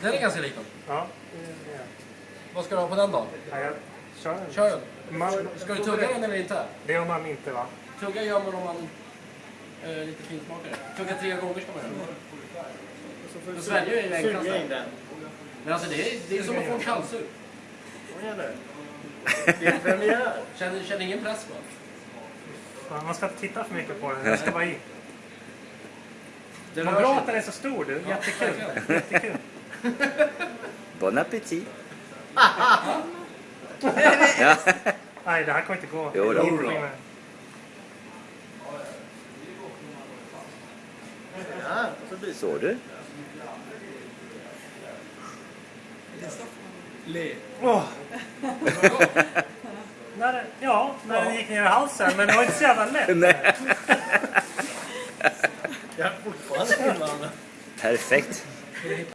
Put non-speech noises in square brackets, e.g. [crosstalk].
Den är ganska liten. Ja. Vad ska du ha på den då? Ja, jag kör den. Kör den. Man, Ska du tugga den eller inte? Det gör man inte va? Tugga gör man om man är lite finsmakare. Tugga tre gånger ska man göra. Men svälja är ju enklast. Den. Men alltså det är, det är som att få en du? Det är premiär. Känner, känner ingen press va? Man ska inte titta för mycket på den. Den ska vara i. Det Vad rör bra att den är så stor du. Jättekul. verkligen. Jättekul. [laughs] Bon appétit! [laughs] Nej, det här kommer inte gå. Jo då. Ja, Såg du? Le. Åh! När ja, när den gick ner i halsen. Men det var inte så jävla lätt. [laughs] Nej. Jag är fortfarande invandrad. Perfekt.